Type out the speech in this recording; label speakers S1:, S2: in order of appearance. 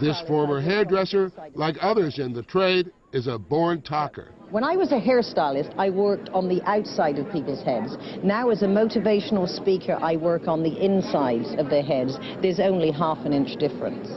S1: This former hairdresser, like others in the trade, is a born talker.
S2: When I was a hairstylist, I worked on the outside of people's heads. Now, as a motivational speaker, I work on the insides of their heads. There's only half an inch difference.